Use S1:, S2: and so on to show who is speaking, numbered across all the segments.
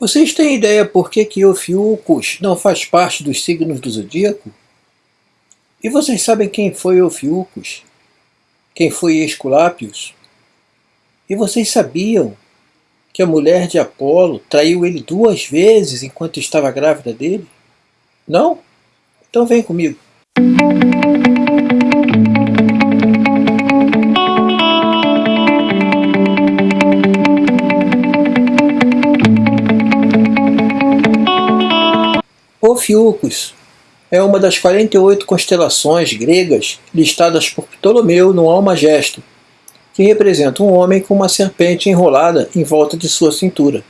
S1: Vocês têm ideia por que que Ophiuchus não faz parte dos signos do zodíaco? E vocês sabem quem foi Ophiuchus? Quem foi Esculápios? E vocês sabiam que a mulher de Apolo traiu ele duas vezes enquanto estava grávida dele? Não? Então vem comigo. Ophiuchus é uma das 48 constelações gregas listadas por Ptolomeu no Almagesto, que representa um homem com uma serpente enrolada em volta de sua cintura.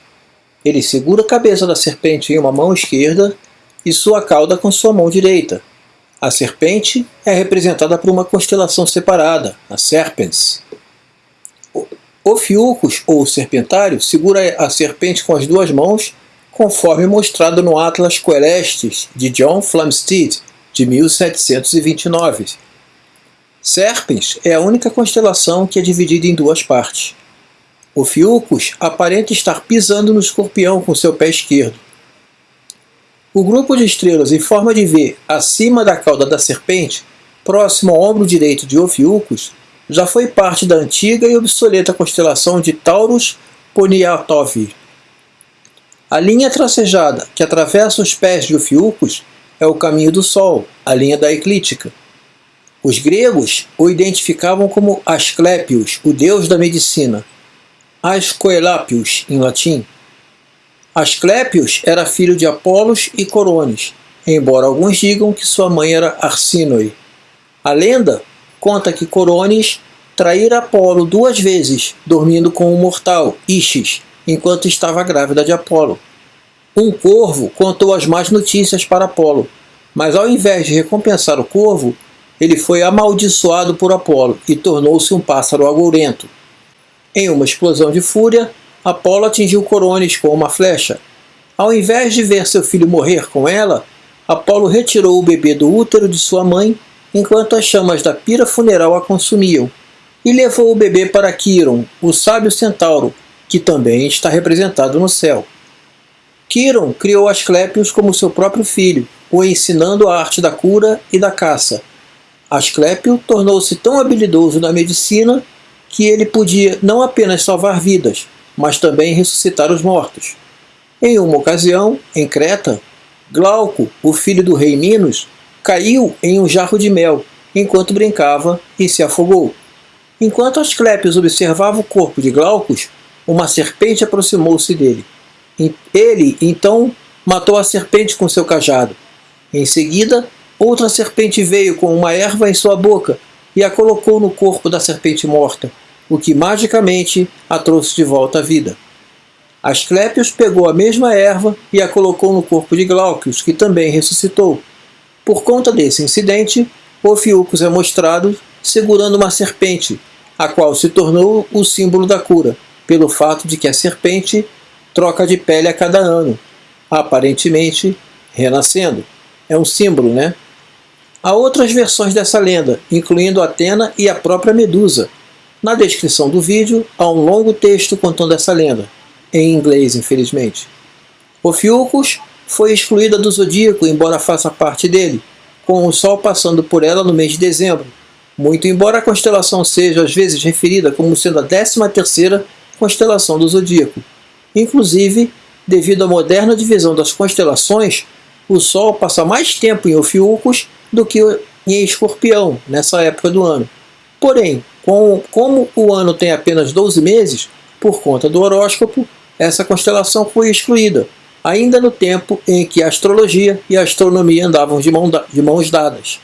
S1: Ele segura a cabeça da serpente em uma mão esquerda e sua cauda com sua mão direita. A serpente é representada por uma constelação separada, a Serpens. O Fiucus, ou serpentário, segura a serpente com as duas mãos conforme mostrado no Atlas Coelestes de John Flamsteed, de 1729. Serpens é a única constelação que é dividida em duas partes. O Fiucus aparenta estar pisando no escorpião com seu pé esquerdo. O grupo de estrelas em forma de V acima da cauda da serpente, próximo ao ombro direito de Ophiuchus, já foi parte da antiga e obsoleta constelação de Taurus Poniatov. A linha tracejada que atravessa os pés de Ofiucos é o caminho do Sol, a linha da eclíptica. Os gregos o identificavam como Asclepios, o deus da medicina, Ascoelapios em latim. Asclepios era filho de Apolos e Corones, embora alguns digam que sua mãe era Arsinoe. A lenda conta que Corones traíra Apolo duas vezes, dormindo com o mortal, Isis, enquanto estava grávida de Apolo. Um corvo contou as más notícias para Apolo, mas ao invés de recompensar o corvo, ele foi amaldiçoado por Apolo e tornou-se um pássaro agourento. Em uma explosão de fúria, Apolo atingiu Corones com uma flecha. Ao invés de ver seu filho morrer com ela, Apolo retirou o bebê do útero de sua mãe enquanto as chamas da pira funeral a consumiam, e levou o bebê para Quiron, o sábio centauro, que também está representado no céu. Quiron criou Asclepios como seu próprio filho, o ensinando a arte da cura e da caça. Asclepio tornou-se tão habilidoso na medicina que ele podia não apenas salvar vidas, mas também ressuscitar os mortos. Em uma ocasião, em Creta, Glauco, o filho do rei Minos, caiu em um jarro de mel enquanto brincava e se afogou. Enquanto Asclepios observava o corpo de Glaucus, uma serpente aproximou-se dele. Ele, então, matou a serpente com seu cajado. Em seguida, outra serpente veio com uma erva em sua boca e a colocou no corpo da serpente morta, o que magicamente a trouxe de volta à vida. Asclepios pegou a mesma erva e a colocou no corpo de Glaucius, que também ressuscitou. Por conta desse incidente, Ophiuchus é mostrado segurando uma serpente, a qual se tornou o símbolo da cura pelo fato de que a serpente troca de pele a cada ano, aparentemente renascendo. É um símbolo, né? Há outras versões dessa lenda, incluindo Atena e a própria Medusa. Na descrição do vídeo há um longo texto contando essa lenda, em inglês, infelizmente. Ophiuchus foi excluída do zodíaco, embora faça parte dele, com o Sol passando por ela no mês de dezembro, muito embora a constelação seja às vezes referida como sendo a 13 terceira constelação do zodíaco. Inclusive, devido à moderna divisão das constelações, o Sol passa mais tempo em Ophiuchus do que em Escorpião, nessa época do ano. Porém, com, como o ano tem apenas 12 meses, por conta do horóscopo, essa constelação foi excluída, ainda no tempo em que a astrologia e a astronomia andavam de, mão, de mãos dadas.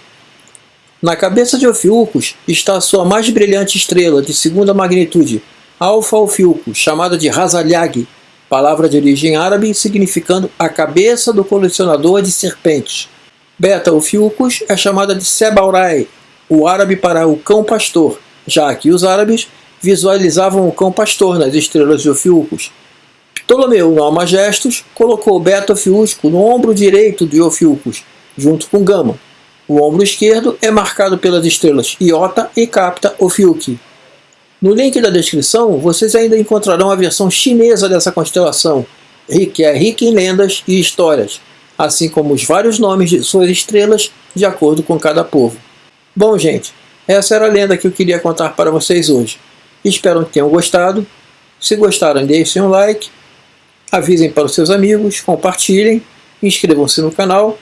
S1: Na cabeça de Ophiuchus está a sua mais brilhante estrela, de segunda magnitude, Alfa Ophiuchus, chamada de Razalyag, palavra de origem árabe significando a cabeça do colecionador de serpentes. Beta Ophiuchus é chamada de Sebaurai, o árabe para o cão pastor, já que os árabes visualizavam o cão pastor nas estrelas de Ophiuchus. Ptolomeu, no Almagestos, colocou Beta Ophiuchus no ombro direito de Ophiuchus, junto com Gama. O ombro esquerdo é marcado pelas estrelas Iota e Capta Ophiuchi. No link da descrição, vocês ainda encontrarão a versão chinesa dessa constelação, que é rica em lendas e histórias, assim como os vários nomes de suas estrelas de acordo com cada povo. Bom, gente, essa era a lenda que eu queria contar para vocês hoje. Espero que tenham gostado. Se gostaram, deixem um like, avisem para os seus amigos, compartilhem, inscrevam-se no canal.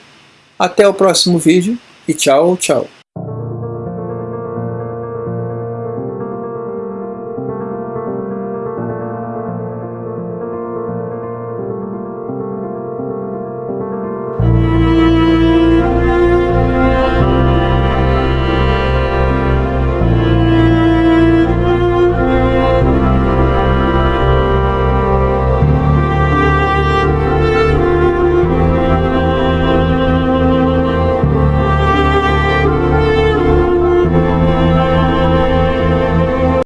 S1: Até o próximo vídeo e tchau, tchau.